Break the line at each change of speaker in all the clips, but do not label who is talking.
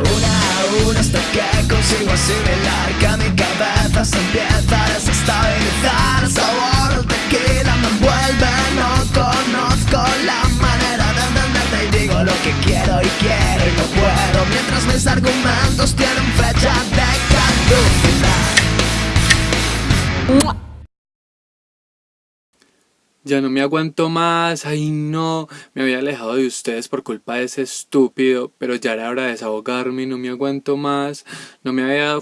Una a una hasta que consigo asimilar Que mi cabeza se empieza a desestabilizar. Sabor del tequila me envuelve No conozco la manera de entenderte Y digo lo que quiero y quiero y no puedo. Mientras mis argumentos tienen fecha
Ya no me aguanto más, ay no, me había alejado de ustedes por culpa de ese estúpido, pero ya era hora de desahogarme y no me aguanto más, no me había.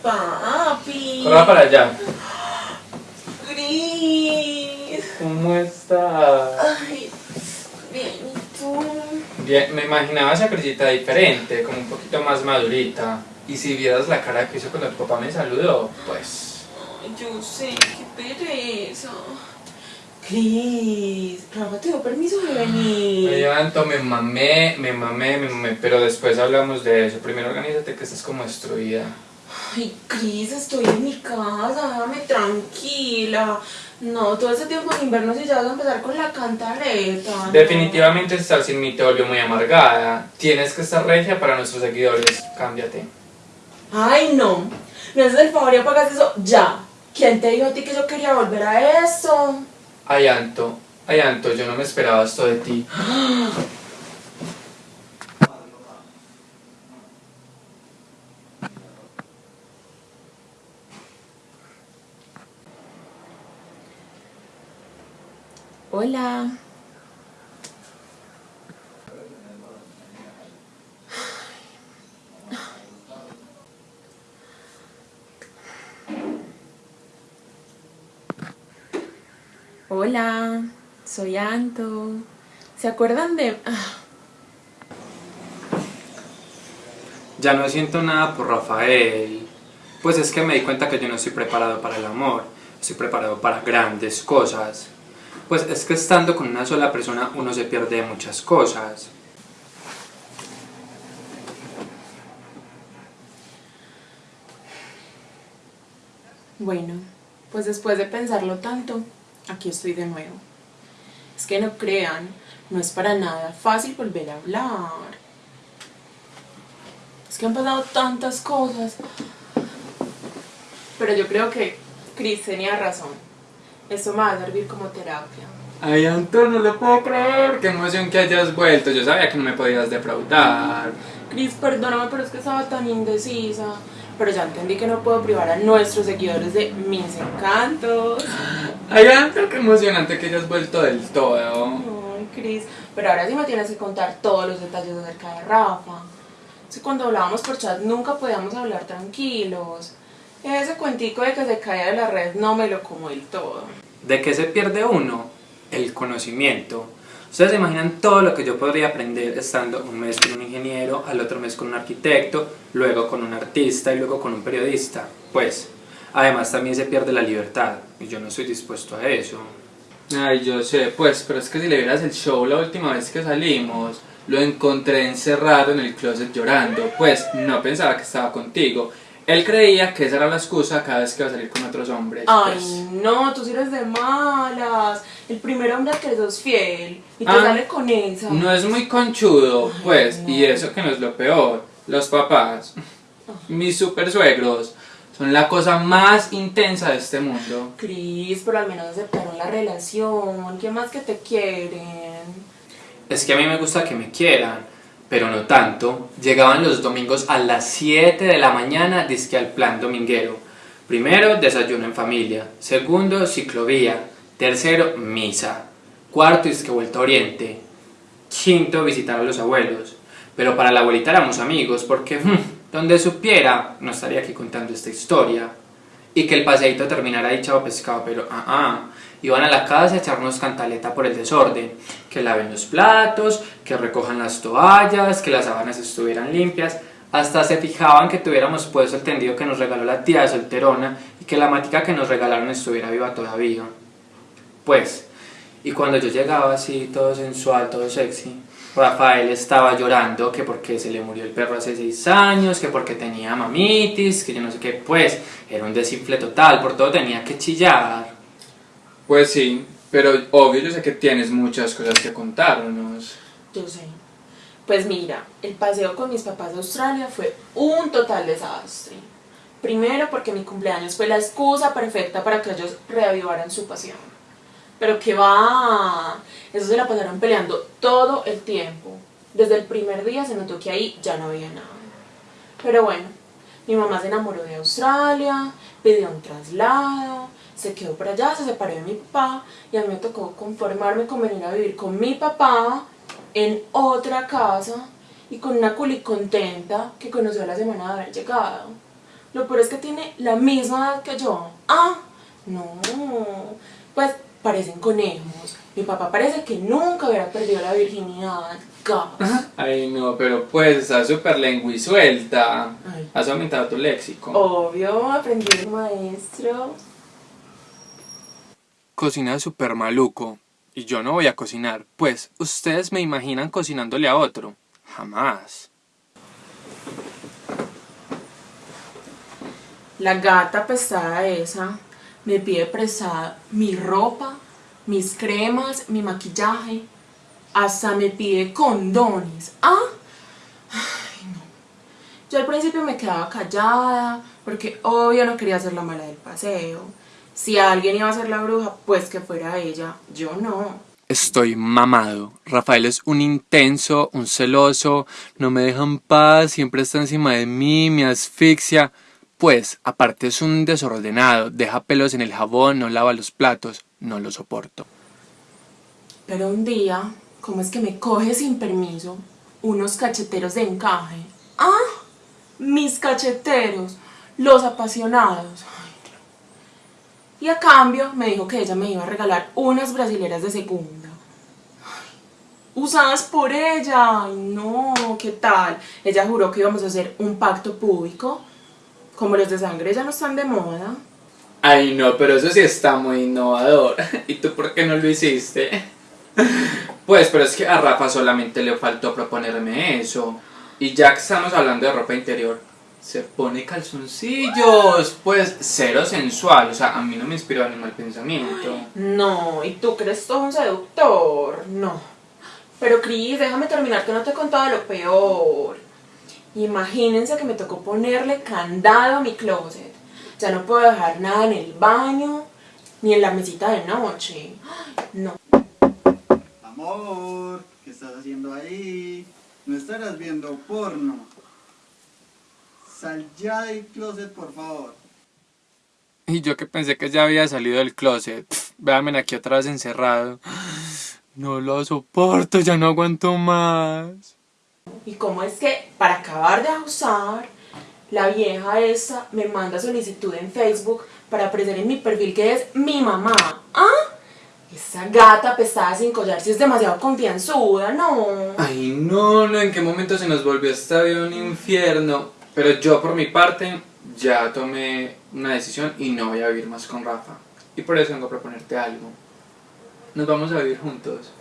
Papi.
Corra para allá.
Gris.
¿Cómo estás?
Ay, bien, ¿y tú?
Bien, me imaginaba esa crisita diferente, como un poquito más madurita. Y si vieras la cara que hizo cuando tu papá me saludó, pues...
Ay, Yo sé, qué pereza. Cris, Rafa te dio permiso de
Me
venir.
levanto, me mamé, me mamé, me mamé, pero después hablamos de eso. Primero organízate que estás como destruida.
Ay, Cris, estoy en mi casa, déjame tranquila. No, todo ese tiempo en invierno si ya vas a empezar con la cantaleta. no.
Definitivamente estar sin mí te volvió muy amargada. Tienes que estar regia para nuestros seguidores. Cámbiate.
Ay, no. Me haces el favor y apagas eso ya. ¿Quién te dijo a ti que yo quería volver a eso?
Ay, Anto, ay, Anto, yo no me esperaba esto de ti.
Hola. Hola, soy Anto. ¿Se acuerdan de...?
Ya no siento nada por Rafael. Pues es que me di cuenta que yo no estoy preparado para el amor. Estoy preparado para grandes cosas. Pues es que estando con una sola persona uno se pierde de muchas cosas.
Bueno, pues después de pensarlo tanto, aquí estoy de nuevo. Es que no crean, no es para nada fácil volver a hablar. Es que han pasado tantas cosas. Pero yo creo que Chris tenía razón. Esto me va a servir como terapia.
Ay, Anto, no lo puedo creer. Qué emoción que hayas vuelto. Yo sabía que no me podías defraudar.
Chris, perdóname, pero es que estaba tan indecisa. Pero ya entendí que no puedo privar a nuestros seguidores de mis encantos.
Ay, Anto, qué emocionante que hayas vuelto del todo.
Ay, Cris, pero ahora sí me tienes que contar todos los detalles acerca de Rafa. Que cuando hablábamos por chat nunca podíamos hablar tranquilos. Ese cuentico de que se caía de la red no me lo como del todo.
¿De qué se pierde uno? El conocimiento. Ustedes se imaginan todo lo que yo podría aprender estando un mes con un ingeniero, al otro mes con un arquitecto, luego con un artista y luego con un periodista. Pues, además también se pierde la libertad y yo no estoy dispuesto a eso. Ay, yo sé, pues, pero es que si le vieras el show la última vez que salimos, lo encontré encerrado en el closet llorando, pues no pensaba que estaba contigo. Él creía que esa era la excusa cada vez que iba a salir con otros hombres.
Ay,
pues.
no, tú sí eres de malas. El primer hombre al que sos fiel y te
Ah,
sale con esa.
No es muy conchudo,
Ay,
pues,
no.
y eso que no es lo peor. Los papás, mis super suegros, son la cosa más intensa de este mundo.
Cris, pero al menos aceptaron la relación. ¿Qué más que te quieren?
Es que a mí me gusta que me quieran, pero no tanto. Llegaban los domingos a las 7 de la mañana, disque al plan dominguero. Primero, desayuno en familia. Segundo, ciclovía. Tercero, misa. Cuarto, disque vuelta a oriente. Quinto, visitar a los abuelos. Pero para la abuelita éramos amigos, porque hmm, donde supiera, no estaría aquí contando esta historia. Y que el paseíto terminara ahí chavo pescado, pero ah, ah. Iban a la casa a echarnos cantaleta por el desorden. Que laven los platos, que recojan las toallas, que las sábanas estuvieran limpias. Hasta se fijaban que tuviéramos puesto el tendido que nos regaló la tía de solterona y que la matica que nos regalaron estuviera viva todavía. Pues, y cuando yo llegaba así, todo sensual, todo sexy, Rafael estaba llorando que porque se le murió el perro hace seis años, que porque tenía mamitis, que yo no sé qué, pues era un desinfle total, por todo tenía que chillar.
Pues sí, pero obvio yo sé que tienes muchas cosas que contarnos.
Yo sé. Pues mira, el paseo con mis papás a Australia fue un total desastre. Primero porque mi cumpleaños fue la excusa perfecta para que ellos reavivaran su pasión. Pero que va, eso se la pasaron peleando todo el tiempo. Desde el primer día se notó que ahí ya no había nada. Pero bueno, mi mamá se enamoró de Australia, pidió un traslado, se quedó por allá, se separó de mi papá y a mí me tocó conformarme con venir a vivir con mi papá en otra casa y con una culi contenta que conoció la semana de haber llegado. Lo peor es que tiene la misma edad que yo. Ah, no, pues parecen conejos. Mi papá parece que nunca hubiera perdido la virginidad. Gas.
Ay, no, pero pues estás súper suelta.
Ay.
Has aumentado tu léxico.
Obvio, aprendí el maestro.
Cocina súper maluco. Y yo no voy a cocinar, pues ustedes me imaginan cocinándole a otro. Jamás.
La gata pesada esa me pide prestada mi ropa, mis cremas, mi maquillaje, hasta me pide condones. ¿Ah? Ay, no. Yo al principio me quedaba callada porque obvio no quería ser la mala del paseo. Si alguien iba a ser la bruja, pues que fuera ella. Yo no.
Estoy mamado. Rafael es un intenso, un celoso, no me deja en paz, siempre está encima de mí, me asfixia. Pues, aparte es un desordenado, deja pelos en el jabón, no lava los platos, no lo soporto.
Pero un día, ¿cómo es que me coge sin permiso unos cacheteros de encaje? ¡Ah! Mis cacheteros, los apasionados. Y a cambio me dijo que ella me iba a regalar unas brasileras de segunda. Usadas por ella. Ay, no, ¿qué tal? Ella juró que íbamos a hacer un pacto público. Como los de sangre ya no están de moda.
Ay, no, pero eso sí está muy innovador. ¿Y tú por qué no lo hiciste? Pues, pero es que a Rafa solamente le faltó proponerme eso. Y ya que estamos hablando de ropa interior, se pone calzoncillos. Pues, cero sensual. O sea, a mí no me inspiró ni mal pensamiento.
No, ¿y tú crees todo un seductor? No. Pero Cris, déjame terminar que no te he contado lo peor. Imagínense que me tocó ponerle candado a mi closet. Ya no puedo dejar nada en el baño, ni en la mesita de noche. No.
Amor, ¿qué estás haciendo ahí? No estarás viendo porno. Sal ya del closet, por favor.
Y yo que pensé que ya había salido del closet. Pff, véanme aquí otra vez encerrado. No lo soporto, ya no aguanto más.
¿Y cómo es que, para acabar de abusar, la vieja esa me manda solicitud en Facebook para aparecer en mi perfil que es mi mamá? ¿Ah? Esa gata pesada sin collar si es demasiado confianzuda, ¿no?
Ay, no, no, ¿en qué momento se nos volvió esta vida un infierno? Pero yo por mi parte ya tomé una decisión y no voy a vivir más con Rafa. Y por eso vengo a proponerte algo. Nos vamos a vivir juntos.